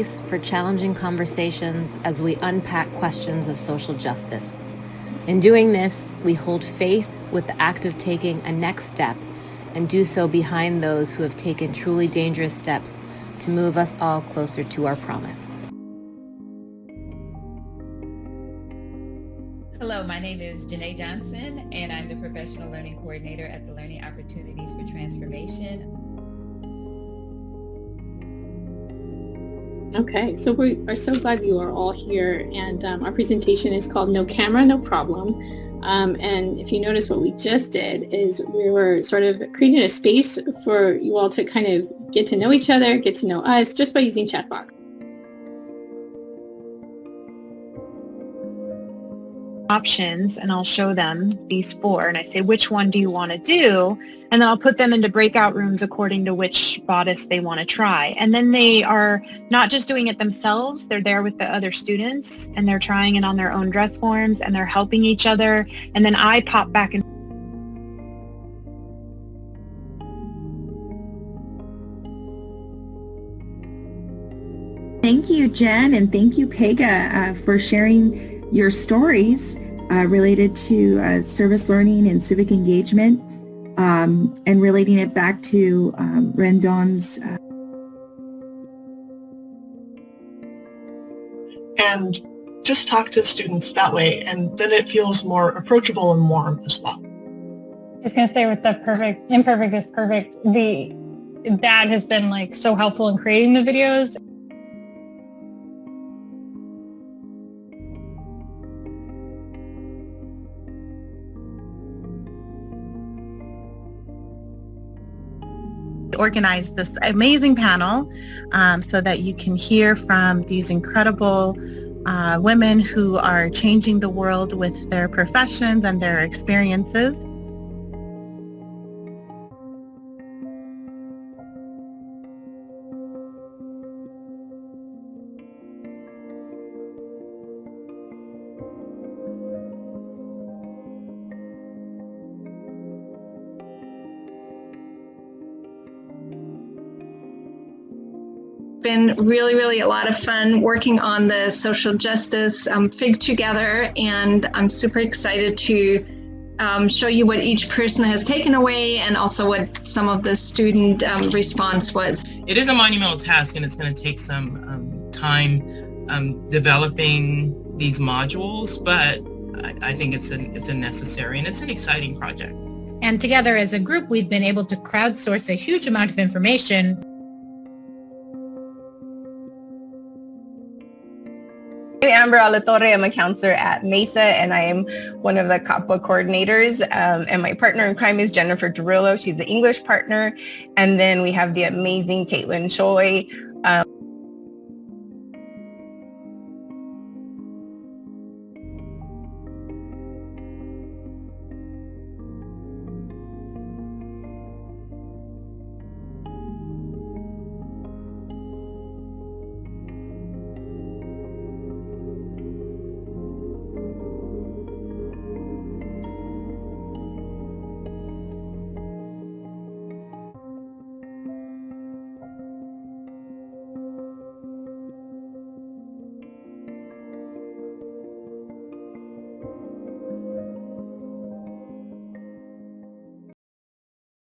for challenging conversations as we unpack questions of social justice. In doing this, we hold faith with the act of taking a next step and do so behind those who have taken truly dangerous steps to move us all closer to our promise. Hello, my name is Janae Johnson, and I'm the Professional Learning Coordinator at the Learning Opportunities for Transformation. Okay, so we are so glad you are all here, and um, our presentation is called No Camera, No Problem. Um, and if you notice what we just did is we were sort of creating a space for you all to kind of get to know each other, get to know us just by using chat box. Options and I'll show them these four and I say, which one do you want to do? And then I'll put them into breakout rooms according to which bodice they want to try. And then they are not just doing it themselves, they're there with the other students and they're trying it on their own dress forms and they're helping each other. And then I pop back and Thank you, Jen, and thank you, Pega, uh, for sharing your stories uh, related to uh, service learning and civic engagement um, and relating it back to um, Rendon's uh, and just talk to students that way and then it feels more approachable and warm as well. I was going to say with the perfect, imperfect is perfect, the dad has been like so helpful in creating the videos organized this amazing panel um, so that you can hear from these incredible uh, women who are changing the world with their professions and their experiences. Been really, really a lot of fun working on the social justice um, FIG together, and I'm super excited to um, show you what each person has taken away and also what some of the student um, response was. It is a monumental task, and it's going to take some um, time um, developing these modules, but I, I think it's a, it's a necessary and it's an exciting project. And together as a group, we've been able to crowdsource a huge amount of information I'm Amber Alatorre. I'm a counselor at Mesa, and I am one of the COPPA coordinators. Um, and my partner in crime is Jennifer Derulo. She's the English partner. And then we have the amazing Caitlin Choi,